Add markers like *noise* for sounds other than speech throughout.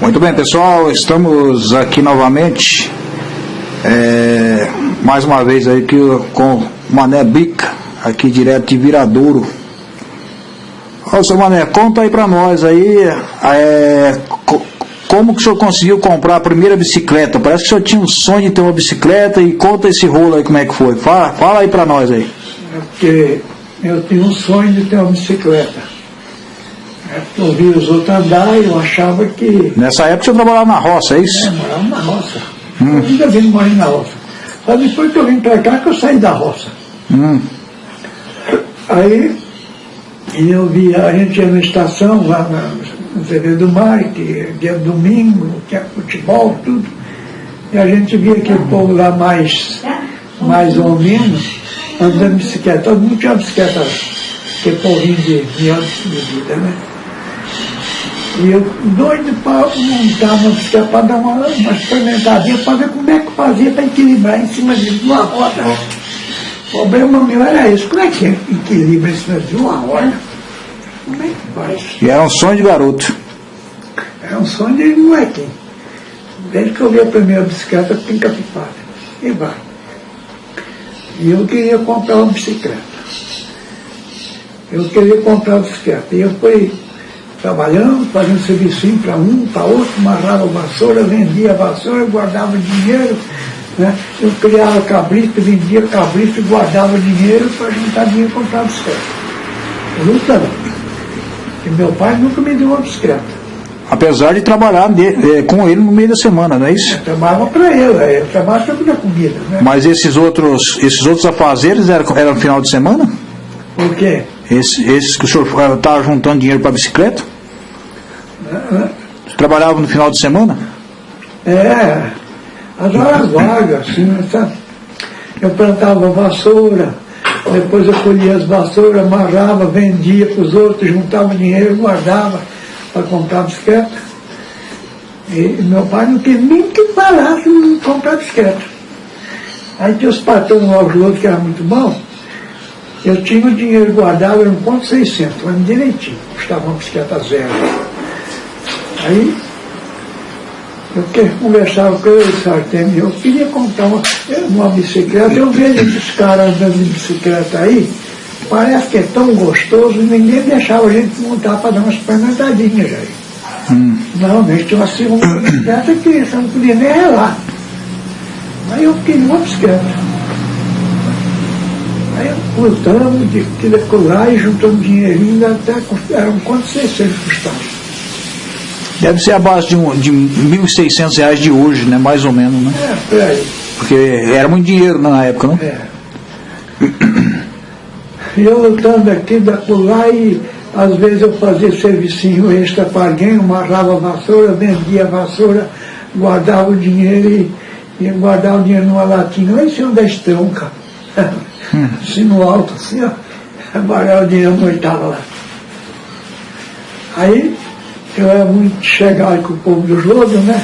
Muito bem, pessoal, estamos aqui novamente, é, mais uma vez aí que, com Mané Bica, aqui direto de Viradouro. Ô, seu Mané, conta aí pra nós aí, é, co- como que o senhor conseguiu comprar a primeira bicicleta? Parece que o senhor tinha um sonho de ter uma bicicleta e conta esse rolo aí como é que foi. Fala, fala aí pra nós aí. É porque eu tinha um sonho de ter uma bicicleta. É eu via os outros andar e eu achava que Nessa época senhor trabalhava na roça, é isso? morava na roça. Eu ainda vim morar na roça. Só depois que eu vim para cá que eu saí da roça. Hum, Aí eu via, a gente ia na estação lá na, no TV do Mar, que dia domingo, tinha futebol, tudo. E a gente via aquele povo lá mais, mais ou menos andando de bicicleta. Todo mundo tinha bicicleta, aquele povinho de, de de vida, né? E eu doido para montar uma bicicleta para dar uma, uma experimentadinha, para ver como é que fazia para equilibrar em cima de uma roda. O problema meu era esse, como é que é equilibra em cima de uma roda? Como é que faz? e era um sonho de garoto. É um sonho de molequinho. Desde que eu vi a primeira bicicleta pinca-pipada. E vai. E eu queria comprar uma bicicleta. Eu queria comprar uma bicicleta. E eu fui trabalhando, fazendo serviço para um, para outro, amarrava vassoura, vendia vassoura, guardava dinheiro. Né? Eu criava cabrito, vendia cabrito e guardava dinheiro para juntar dinheiro para comprar bicicleta. Lutando. E meu pai nunca me deu uma bicicleta. Apesar de trabalhar de- eh, com ele no meio da semana, não é isso? Eu trabalhava para ele, eu trabalhava sempre na comida, né? Mas esses outros, esses outros afazeres eram, eram no final de semana? Por quê? Esse- esses que o senhor estava juntando dinheiro para bicicleta? Você trabalhava no final de semana? É, as horas vagas, assim, sabe? Eu plantava vassoura, depois eu colhia as vassouras, amarrava, vendia para os outros, juntava dinheiro, guardava para comprar bicicleta. E meu pai não queria nem que parasse em comprar bicicleta. Aí tinha os patrões lá, os outros, que era muito bom. Eu tinha o dinheiro guardado, era um ponto 600, mas direitinho, custava uma bicicleta zero. Aí eu conversava com ele, Sartene, eu queria comprar uma, uma bicicleta, eu vejo esses caras andando de bicicleta aí, parece que é tão gostoso, ninguém deixava a gente montar para dar uma experimentadinha aí. Não, mas tinha uma segunda bicicleta que você não podia nem relar. Aí eu queria uma bicicleta. Lutando de querer colar e juntando dinheirinho, até cust- era um quanto 600 custava. Deve ser a base de, um, de 1.600 reais de hoje, né? Mais ou menos, né? É, por aí. Porque era muito dinheiro na época, não? É. E eu lutando aqui, lá, e às vezes eu fazia servicinho extra para alguém, amarrava a vassoura, vendia a vassoura, guardava o dinheiro e, e guardava o dinheiro numa latinha, lá em cima da estronca. Assim no alto, assim, ó. Guardava o dinheiro estava lá. Aí eu era muito chegado com o povo dos lodos, né?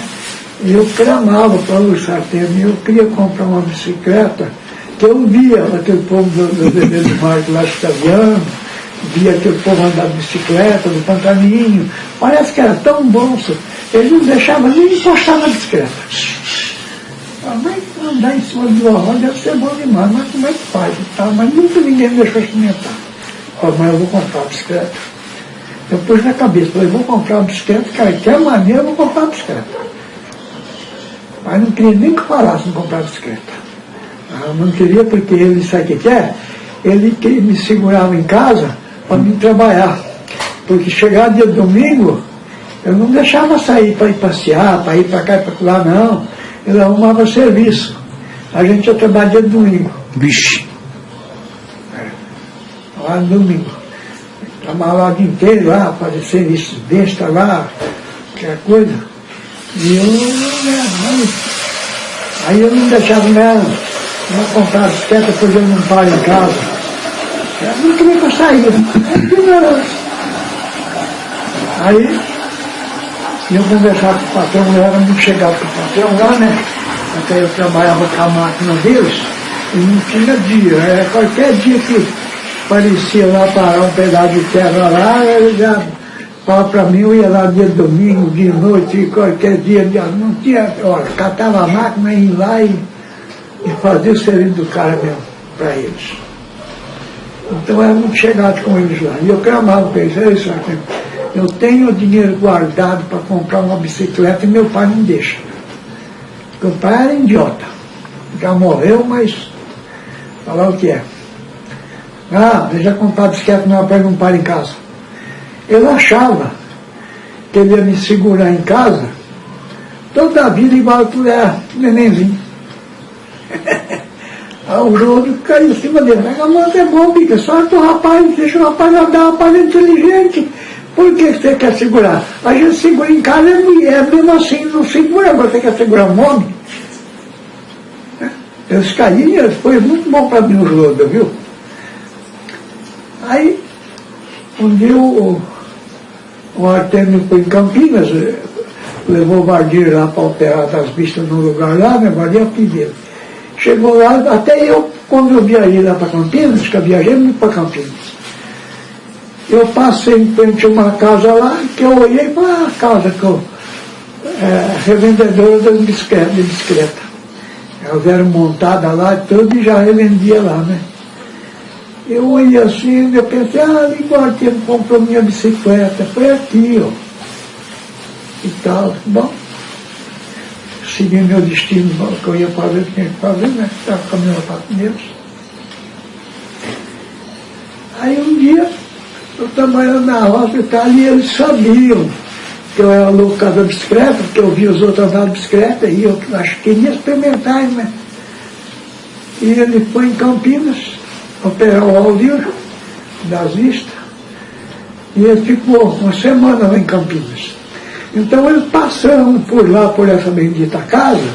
E eu clamava para o Sartene, eu queria comprar uma bicicleta, que eu via aquele povo do, bebê do Marco lá italiano, via aquele povo andar de bicicleta, do pantaninho, parece que era tão bom, senhor. ele não deixava nem encostar na bicicleta. Ah, Mas andar em cima de roda deve ser bom demais, mas como é que faz? tal? Mas nunca ninguém me deixou experimentar. Ó, mas eu vou comprar uma bicicleta. Eu pus na cabeça, falei, vou comprar uma bicicleta, cara, de que maneira eu vou comprar uma bicicleta. Mas não queria nem que falasse em comprar bicicleta. Ah, não queria porque ele, sabe o que é? Ele me segurava em casa para mim trabalhar. Porque chegar dia domingo, eu não deixava sair para ir passear, para ir para cá e para lá, não. Ele arrumava serviço. A gente ia trabalhar dia domingo, Vixe. lá no domingo. Trabalhava lá o dia inteiro lá, fazer serviço besta lá, qualquer coisa. E eu, né, aí, aí eu não deixava nela, não comprava bicicleta, depois eu não paro em casa. Eu não queria que eu saía. Aí, *laughs* Aí eu conversava com o patrão, eu era muito chegado com o patrão lá, né? Até eu trabalhava com a máquina deles e não tinha dia. Era qualquer dia que parecia lá parar um pedaço de terra lá, ele já Fala para mim, eu ia lá dia de domingo, de noite, qualquer dia, não tinha, olha, catava a máquina e ia lá e, e fazia o serviço do cara mesmo, para eles. Então era muito chegado com eles lá. E eu clamava para eles, é isso aqui. Eu tenho dinheiro guardado para comprar uma bicicleta e meu pai não deixa. Meu pai era idiota. Já morreu, mas falar o que é. Ah, deixa comprar bicicleta, meu pai não para em casa. Eu achava que ele ia me segurar em casa toda a vida igual tu é nenenzinho. Aí *laughs* o rodo caiu em cima dele. A moto é bom, bica, só o rapaz, deixa o rapaz andar, o rapaz é inteligente. Por que você quer segurar? A gente segura em casa, é, é mesmo assim, não segura, você quer segurar um homem. Eles caíram, foi muito bom para mim o rodo, viu? Aí, um dia o, o Artemio foi em Campinas, eh, levou o Vardir lá para operar das vistas no lugar lá, né? Vardir pediu. Chegou lá, até eu, quando eu viajei lá para Campinas, que eu viajei muito para Campinas, eu passei em frente a uma casa lá, que eu olhei para a casa que eu, é, revendedora de bicicleta, de bicicleta. Elas eram montadas lá e tudo e já revendia lá, né? Eu olhei assim, eu pensei, ah, que ele comprou minha bicicleta, foi aqui, ó. E tal, bom. Segui meu destino, que eu ia fazer, tinha que fazer, né? Estava caminhando para Pinheiros. Aí um dia, eu trabalhando na roça e tal, e eles sabiam que eu era louco da bicicleta, porque eu vi os outros andar de bicicleta, e eu acho que queria experimentar, né? E ele foi em Campinas, operar o Aldir das vistas, e ele ficou uma semana lá em Campinas. Então eles passando por lá, por essa bendita casa,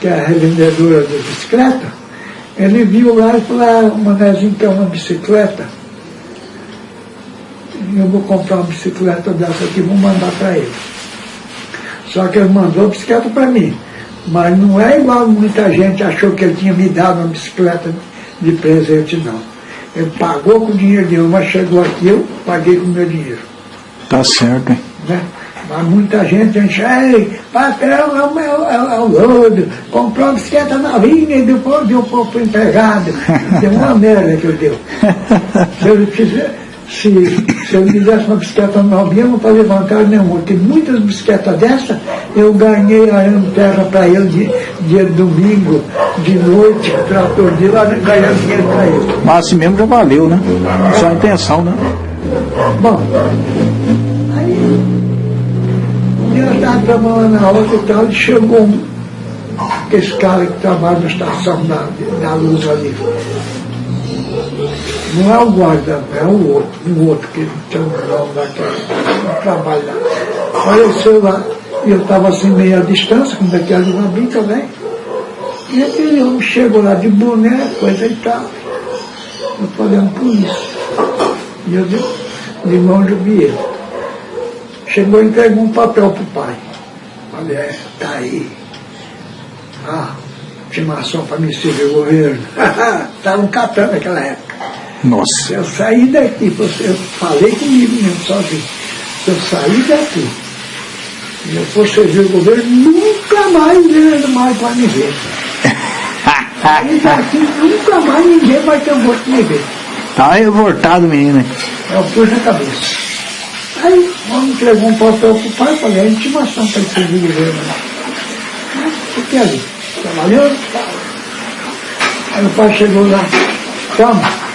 que é a revendedora de bicicleta, ele viu lá e falou, ah, o Manezinho quer uma bicicleta. Eu vou comprar uma bicicleta dessa aqui, vou mandar para ele. Só que ele mandou a bicicleta para mim. Mas não é igual muita gente achou que ele tinha me dado uma bicicleta de presente, não. Ele pagou com o dinheiro dele, mas chegou aqui, eu paguei com o meu dinheiro. Tá certo, hein? Né? Mas muita gente enche, ei, patrão, é o, meu, é, o lodo, comprou uma bicicleta novinha e depois deu um pouco empregado. *laughs* Deu uma merda que eu deu. Se eu quiser, se, se eu fizesse uma bicicleta novinha, não fazia vantagem nenhuma. Tem muitas bicicletas dessa, eu ganhei arando terra para ele de, de domingo, de noite, trator de lá, ganhando dinheiro para ele. Mas assim mesmo já valeu, né? Só a intenção, né? Bom, aí eu estava trabalhando na outra e tal, e chegou um, esse cara que trabalha na estação da, da luz ali. Não é o guarda, é o outro, o outro que tem um nome daquele, trabalha lá. Apareceu lá, e eu estava assim meio à distância, como daquela de uma bica, né? E aquele homem chegou lá de boné, coisa e tal. Eu é por isso. E eu de, de mão de ele. Chegou e entregou um papel para o pai. Falei, é, tá aí. Ah, intimação para me servir o governo. *laughs* Estavam catando naquela época. Nossa. Eu sair daqui, eu falei comigo mesmo, sozinho. Se eu sair daqui e eu for servir o governo, nunca mais ele mais vai me ver. *laughs* Sair daqui, nunca mais ninguém vai ter um gosto de me ver. Tá revoltado, menino. Eu pus na cabeça. Aí, vamos entregou um papel pro pai, falei, a intimação para ele servir o governo lá. Fiquei ali, trabalhando. Aí o pai chegou lá, calma,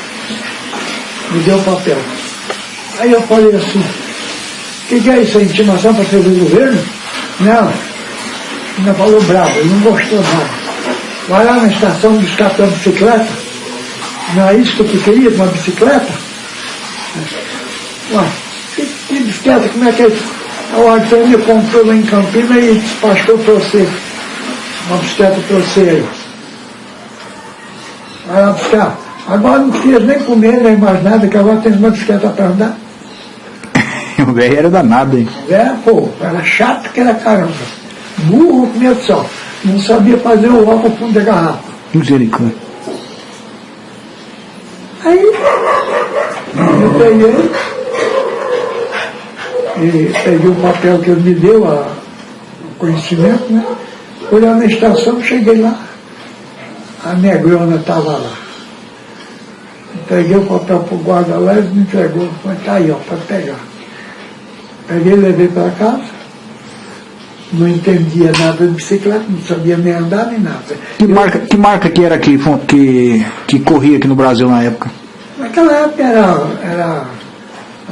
me deu o papel. Aí eu falei assim, o que, que é isso, intimação para servir o governo? Não, ainda falou bravo, ele não gostou nada. Vai lá na estação buscar tua bicicleta. Não é isso que tu queria, uma bicicleta? Ué, que, que bicicleta, como é que é? O Antônio comprou lá em Campinas e despachou para você. Uma bicicleta para você aí. Vai lá buscar. Agora não precisa nem comer, nem mais nada, que agora tem uma bicicleta para andar. *laughs* o velho era danado, hein? É, pô, era chato que era caramba. Burro com só. Não sabia fazer o álcool fundo da garrafa. Misericórdia. Aí, eu peguei e peguei o papel que ele me deu, a, o conhecimento, né? Fui lá na estação, cheguei lá, a negrona estava lá. Peguei o papel para o guarda lá, ele me entregou, falei, tá aí, ó, pode pegar. Peguei, levei para casa, não entendia nada de bicicleta, não sabia nem andar nem nada. Que marca, que marca que era que, que, que corria aqui no Brasil na época? Naquela época era, era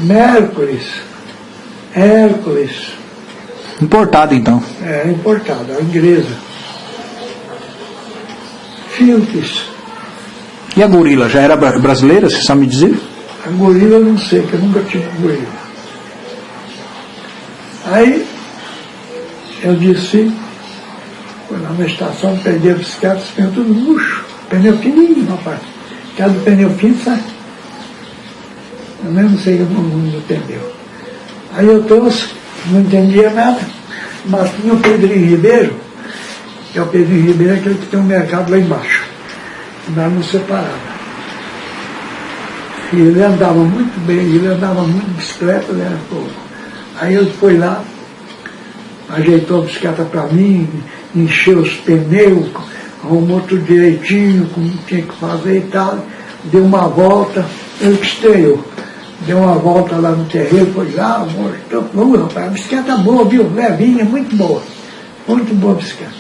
Mércules, Hércules, Importado então. é, importada, inglesa. Philips, E a gorila já era bra- brasileira, você sabe me dizer? a gorila eu não sei, que eu nunca tive gorila. Aí eu disse, fui lá na estação, peguei a bicicleta, pneus tudo murcho, pneu fininho, rapaz. Cada pneu fino sai. Eu mesmo sei que eu não, não entendeu. Aí eu trouxe, não entendia nada, mas tinha o Pedrinho Ribeiro, que é o Pedrinho Ribeiro, aquele que tem um mercado lá embaixo. Nós nos separava. E ele andava muito bem, ele andava muito bicicleta, né? pô. Aí ele foi lá, ajeitou a bicicleta para mim, encheu os pneus, arrumou tudo direitinho, como tinha que fazer e tal, deu uma volta, ele estreou. Deu uma volta lá no terreiro, foi lá, mostrou, "Ô, rapaz, a bicicleta boa, viu? Levinha, muito boa. Muito boa a bicicleta.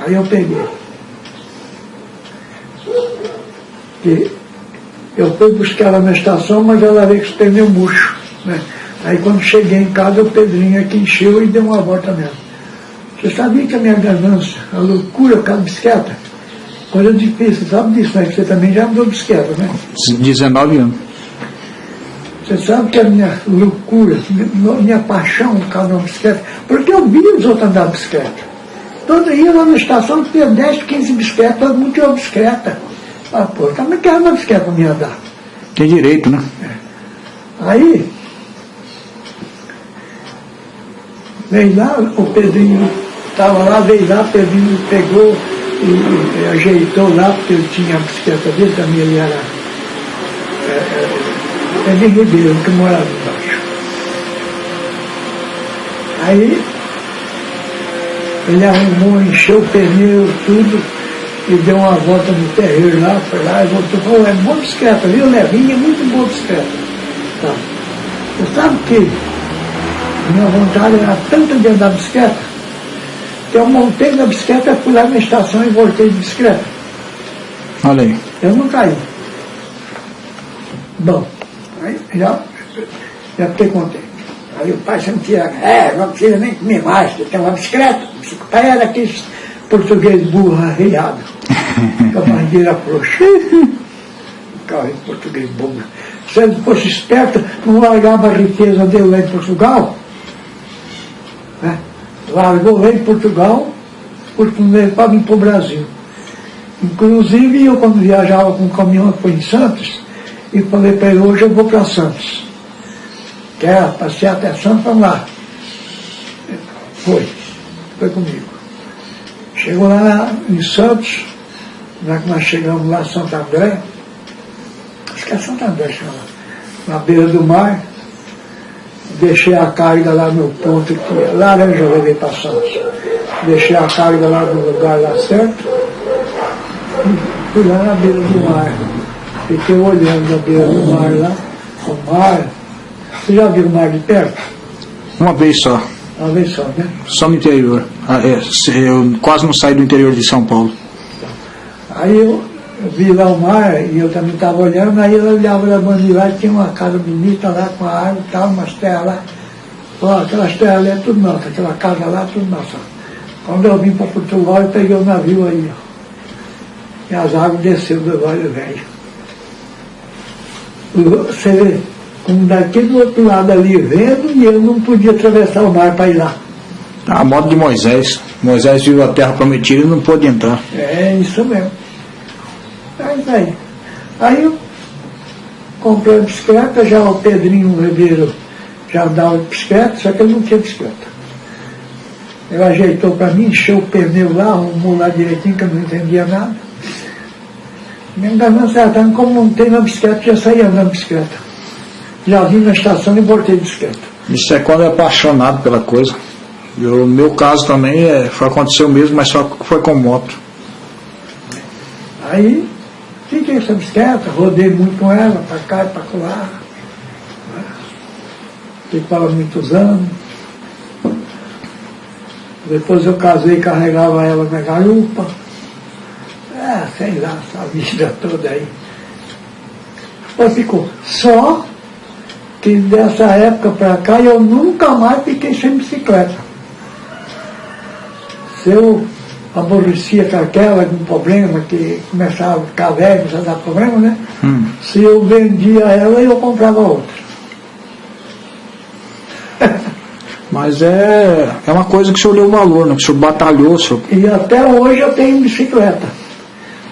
Aí eu peguei. Que eu fui buscar ela na estação, mas ela veio com os pneus murchos. Né? Aí quando cheguei em casa, o Pedrinho aqui encheu e deu uma volta mesmo. Você sabia que a minha ganância, a loucura com a bicicleta, coisa difícil, sabe disso, né? Que você também já andou bicicleta, né? 19 anos. Você sabe que a minha loucura, minha, minha paixão por causa da bicicleta, porque eu via os outros andar de bicicleta. Todo dia lá na estação tinha 10, 15 bicicletas, todo mundo tinha uma bicicleta. Ah, pô, também quero uma bicicleta me andar. Tem direito, né? Aí, veio lá, o Pedrinho estava lá, veio lá, o Pedrinho pegou e, e ajeitou lá, porque ele tinha a bicicleta dele, também ele era é, é, Pedrinho Ribeiro, que morava embaixo. Aí, ele arrumou, encheu o pneu, tudo, e deu uma volta no terreiro lá, foi lá e voltou, falou, é boa bicicleta, viu, Levinha, muito boa bicicleta. Tá. Você sabe que minha vontade era tanta de andar de bicicleta, que eu montei na bicicleta, fui lá na estação e voltei de bicicleta. Olha aí. Eu não caí. Bom, aí já, já fiquei contente. Aí o pai sempre tira, é, não precisa nem comer mais, tem uma bicicleta. O pai era aquele português burro, arreiado, com a barrigueira frouxa. Carro em português burro. Se ele fosse esperto, não largava a riqueza dele lá em Portugal. Né? Largou lá em Portugal, porque não levava para o Brasil. Inclusive, eu quando viajava com um caminhão foi em Santos, e falei para ele, hoje eu vou para Santos. Quer passear até Santos, vamos lá. Foi, foi comigo. Chegou lá em Santos, na que nós chegamos lá em Santo André, acho que é Santo André chama, na beira do mar, deixei a carga lá no ponto que laranja eu levei para Santos. Deixei a carga lá no lugar lá certo, e fui lá na beira do mar. Fiquei olhando na beira do mar lá, o mar. Você já viu o mar de perto? Uma vez só. Uma vez só, né? Só no interior. Ah, é, eu quase não saí do interior de São Paulo. Aí eu, vi lá o mar e eu também estava olhando, aí eu olhava da bandeira lá, tinha uma casa bonita lá com a árvore e tal, umas terras lá. Ó, aquelas terras ali é tudo nossa, aquela casa lá é tudo nossa. Quando eu vim para Portugal, eu peguei o navio aí, ó. E as águas desceram do Vale Velho. Você vê, como daqui do outro lado ali vendo, e eu não podia atravessar o mar para ir lá. A modo de Moisés. Moisés viu a terra prometida e não pôde entrar. É isso mesmo. É isso aí. Aí eu comprei a bicicleta, já o Pedrinho Ribeiro já andava de bicicleta, só que ele não tinha bicicleta. Ele ajeitou para mim, encheu o pneu lá, arrumou lá direitinho, que eu não entendia nada. Ganância era tanto, como tem na bicicleta, já saía andando de bicicleta. já vim na estação e voltei de bicicleta. Isso é quando é apaixonado pela coisa. No meu caso também é, foi, aconteceu mesmo, mas só foi com moto. Aí fiquei essa bicicleta, rodei muito com ela, para cá e para lá. Fiquei com ela muitos anos. Depois eu casei e carregava ela na garupa. É, sei lá, essa vida toda aí. Depois ficou. Só que dessa época para cá eu nunca mais fiquei sem bicicleta. Se eu aborrecia com aquela com problema, que começava a ficar velho, começava a dar problema, né? Hum. Se eu vendia ela, eu comprava outra. *laughs* Mas é, é uma coisa que o senhor deu valor, né? que o senhor batalhou, o senhor E até hoje eu tenho bicicleta.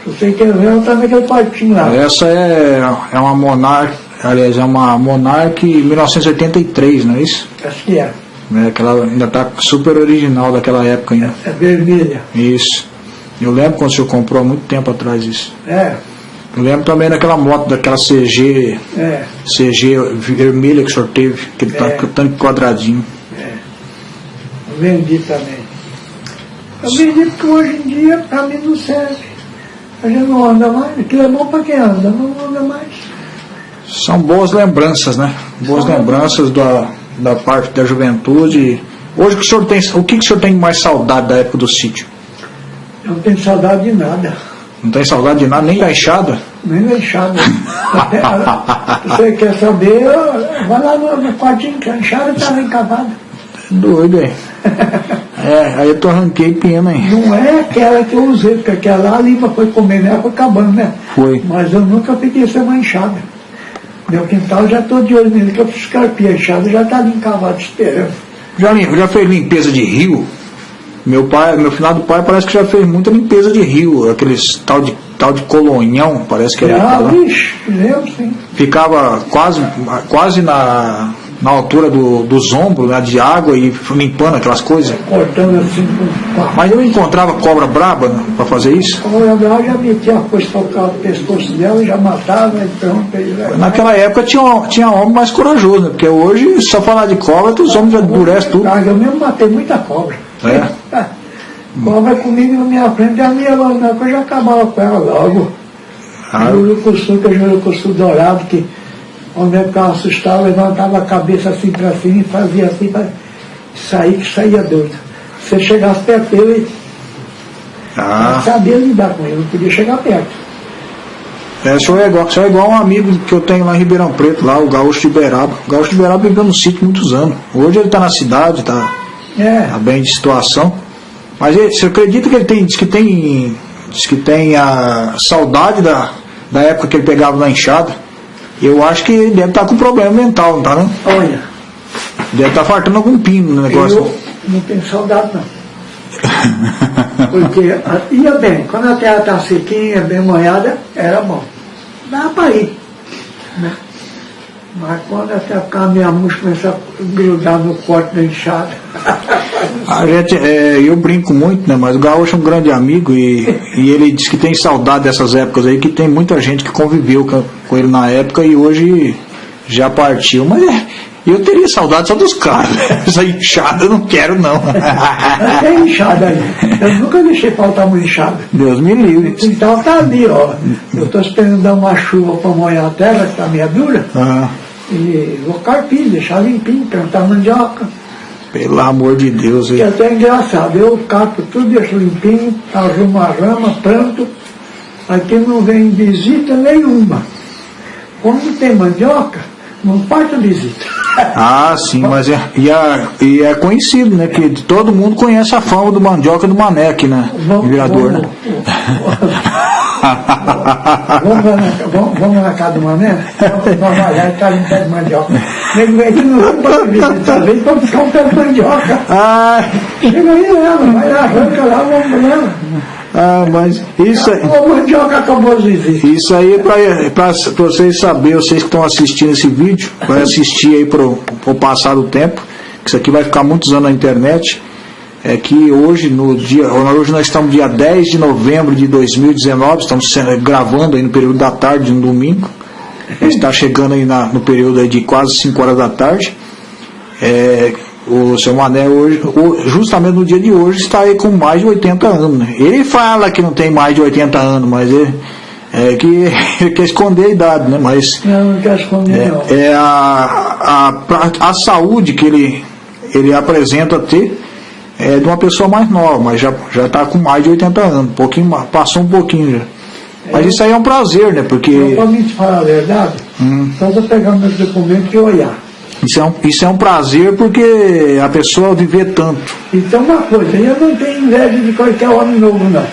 Se você quer ver, eu também naquele parquinho lá. Essa é, é uma Monarch, aliás, é uma Monarch 1983, não é isso? Acho que é. É, que ela ainda está super original daquela época ainda. É vermelha. Isso. Eu lembro quando o senhor comprou há muito tempo atrás isso. É, Eu lembro também daquela moto, daquela CG, é, CG vermelha que o senhor teve, aquele É. tanque, tanque quadradinho. é. Eu vendi também. Eu vendi porque hoje em dia para mim não serve. A gente não anda mais. Aquilo é bom para quem anda, não anda mais. São boas lembranças, né? Boas São lembranças da, da parte da juventude. Hoje que o senhor tem, o que, que o senhor tem mais saudade da época do sítio? Eu não tenho saudade de nada. Não tem saudade de nada, nem da enxada? Nem deixado. *laughs* Você quer saber? Vai lá no, no quartinho, que a enxada está lá encavada. Doido, hein? É, aí eu tô arranquei pena, hein? Não é aquela que eu usei, porque aquela lá a lima foi comendo, ela foi acabando, né? Foi. Mas eu nunca peguei essa uma enxada. Meu quintal já estou de olho nele, que eu fiz enxada já está ali encavada esperando. Já, já fez limpeza de rio? Meu pai, meu finado pai parece que já fez muita limpeza de rio, aqueles tal de, tal de colonhão, parece que era. Ah, vixe, lembro sim. Ficava quase, quase na, na altura do, dos ombros, né, de água e limpando aquelas coisas. Cortando assim com a Mas eu encontrava cobra braba né, para fazer isso. Como eu já metia a coisa para o pescoço dela, já matava, e. Aí, já- Naquela época tinha, tinha homem mais corajoso, né? Porque hoje, só falar de cobra, os homens já endurecem tudo. Eu mesmo matei muita cobra. É. *laughs* Cobra comigo na minha frente, a minha que eu já acabava com ela logo. Ah, Jurucuçu, que é jurucuçu dourado, que onde eu ficava assustado, levantava a cabeça assim para cima e fazia assim para sair, que saía doido. Se você chegasse perto dele, ah. eu sabia lidar com ele, não podia chegar perto. É, o senhor é, igual, o senhor é igual um amigo que eu tenho lá em Ribeirão Preto, lá, o Gaúcho de Uberaba. O Gaúcho de Uberaba viveu no sítio muitos anos. Hoje ele está na cidade, está É, tá bem de situação. Mas ele, você acredita que ele tem, diz que tem, diz que tem a saudade da, da época que ele pegava na enxada? Eu acho que deve estar com problema mental, não tá não? olha, Deve estar fartando algum pino no negócio. eu não tenho saudade não. Porque ah, ia bem, quando a terra está sequinha, bem molhada, era bom. Dá para ir. Né? Mas quando até ficar minha murcha começa a grudar no corte da enxada. A gente, é, eu brinco muito, né? Mas o Gaúcho é um grande amigo e, e ele diz que tem saudade dessas épocas aí, que tem muita gente que conviveu com, com ele na época e hoje já partiu. Mas é, eu teria saudade só dos caras, né? *laughs* Essa enxada eu não quero não. Tem enxada aí. Eu nunca deixei faltar uma enxada. Deus me livre. O quintal está ali, ó. Eu estou esperando dar uma chuva para molhar a terra, que está meio dura, Ah, e vou carpir, deixar limpinho, plantar mandioca. pelo amor de Deus. Que hein? até é engraçado, eu capo tudo, deixo limpinho, arrumo a rama, planto, aqui não vem visita nenhuma. Quando tem mandioca, não falta visita. Ah, sim, mas é, e, é, e é conhecido, né? Que todo mundo conhece a fama do mandioca do Mané aqui, né? Vamos- Virador, né? Vamos lá na, vamos, vamos na casa do Mané? Vamos trabalhar e tá pé de mandioca. Nego vem aqui no vamos para visita, vem para buscar um pé de mandioca. Ah, Chega aí ela, vai lá, arranca lá, vamos lá. Ah, mas isso aí. Mandioca acabou visitas. Isso aí é para vocês saberem, vocês que estão assistindo esse vídeo, vai assistir aí pro, pro passar do tempo, que isso aqui vai ficar muitos anos na internet. É que hoje, no dia, hoje nós estamos dia 10 de novembro de 2019, estamos gravando aí no período da tarde, um domingo. está chegando aí na, no período aí de quase 5 horas da tarde. É, o seu Mané hoje, justamente no dia de hoje, está aí com mais de 80 anos. né? Ele fala que não tem mais de 80 anos, mas ele, é que ele *laughs* quer esconder a idade, né? Mas Não, não quero esconder, não. é a, a, a saúde que ele, ele apresenta ter é de uma pessoa mais nova, mas já já está com mais de 80 anos, um pouquinho passou um pouquinho já. Mas isso aí é um prazer, né? Porque Eu, para mim te falar a verdade, Hum. só vou pegar meus documentos e olhar. Isso é um, isso é um prazer porque a pessoa viver tanto. Então uma coisa, eu não tenho inveja de qualquer homem novo, não.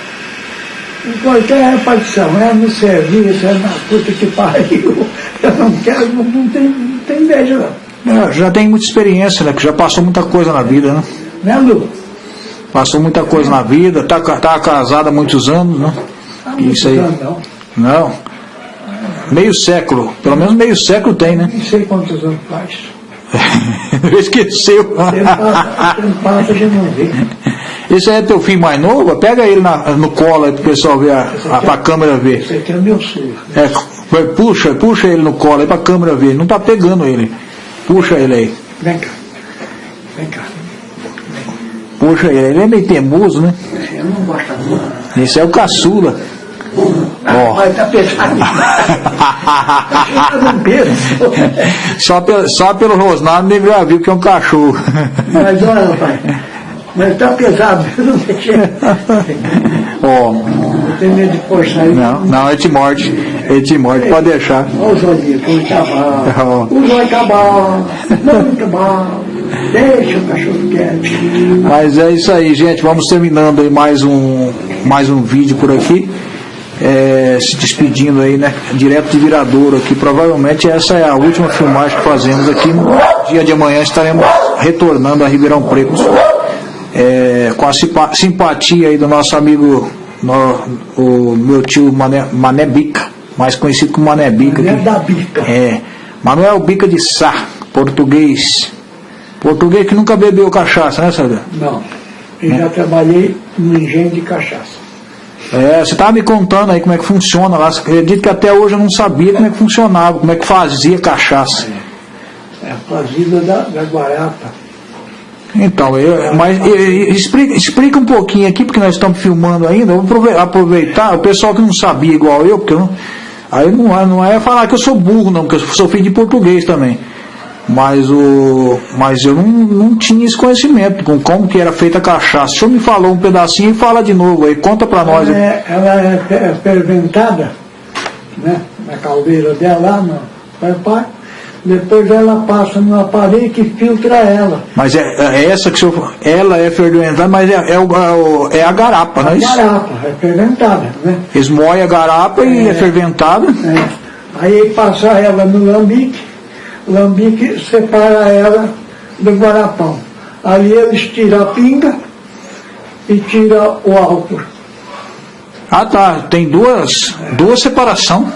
Em qualquer repartição, é no serviço, é na puta que pariu. *laughs* Eu não quero, não, não, tenho, não tenho inveja, não. É, já tem muita experiência, né? Que já passou muita coisa na vida, né? Né, Lu? Passou muita coisa na vida, tá, tá casada há muitos anos, né? Há muitos Isso aí. anos, não. Não. Meio século. Pelo menos meio século tem, né? Não sei quantos anos faz. *laughs* Esqueceu. A. Esse aí é teu filho mais novo? Pega ele na- no colo aí pro pessoal ver, a, a, pra câmera ver. Esse aqui é meu surdo. É, puxa, puxa ele no colo aí pra câmera ver. Não tá pegando ele. Puxa ele aí. Vem cá. Vem cá. Puxa ele. Ele é meio teimoso, né? Eu não gosto muito. Esse é o caçula. Ó. Mas tá pesado. Tá. Só pelo, só pelo rosnado ele já viu que é um cachorro. Mas olha, rapaz. Mas tá pesado. Eu não deixei. Ó. Eu tenho medo de ele. Não, não, ele te morde. Ele te morde, pode deixar. Olha os olhinhos, como tá bom. O zóio tá bom. Muito bom. Deixa o cachorro quieto. Mas é isso aí, gente. Vamos terminando aí mais um, mais um vídeo por aqui. É, se despedindo aí, né? Direto de Viradouro aqui. Provavelmente essa é a última filmagem que fazemos aqui. No dia de amanhã estaremos retornando a Ribeirão Preto. É, com a simpa- simpatia aí do nosso amigo, no- o meu tio Mané, Mané Bica, mais conhecido como Mané Bica. Mané da Bica. É, Manuel Bica de Sá, português. Português que nunca bebeu cachaça, né, Sabe? Não. Eu já trabalhei no engenho de cachaça. É, você estava me contando aí como é que funciona lá. Você acredita que até hoje eu não sabia como é que funcionava, como é que fazia cachaça. É a fazenda da, da Guarapa. Então, eu, mas e- e- explica, explica um pouquinho aqui, porque nós estamos filmando ainda. Eu vou aprove- aproveitar, o pessoal que não sabia igual eu, porque eu não, aí não, é- não é falar que eu sou burro, não, porque eu sou filho de português também. Mas, o, mas eu não, não tinha esse conhecimento com como que era feita a cachaça. O senhor me falou um pedacinho e fala de novo aí, conta pra nós. Ela é, ela é é ferventada, né? Na caldeira dela, lá no preparo. Depois ela passa no aparelho que filtra ela. Mas é, é essa que o senhor, ela é fermentada, mas é, é, o- é o- é a garapa, não é isso? Garapa, é ferventada, né? Eles moem a garapa e é fermentada. É. Aí passa ela no lambique, lambique separa ela do guarapão. Ali eles tiram a pinga e tiram o álcool. Ah tá, tem duas, duas separação.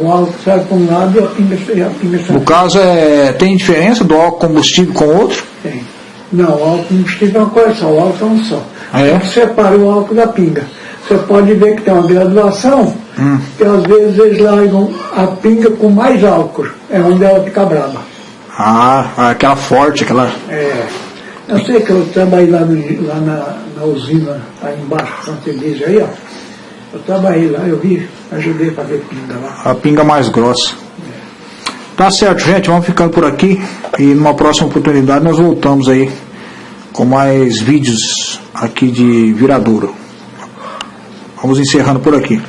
O álcool sai para um lado e a pinga, a pinga sai No caso, é, tem diferença do álcool combustível com o outro? Tem. Não, o álcool combustível é uma coisa só, o álcool é um só. Ah, é? Separa o álcool da pinga. Você pode ver que tem uma graduação, Hum. que às vezes eles largam a pinga com mais álcool. É onde ela fica brava. Ah, aquela forte, aquela. É. Eu sei que eu trabalhei lá, no- lá na, na usina, lá embaixo, Santa Elisa, aí, ó. Eu trabalhei lá, eu vi, ajudei a fazer pinga lá. A pinga mais grossa. Tá certo, gente, vamos ficando por aqui e numa próxima oportunidade nós voltamos aí com mais vídeos aqui de Viradouro. Vamos encerrando por aqui.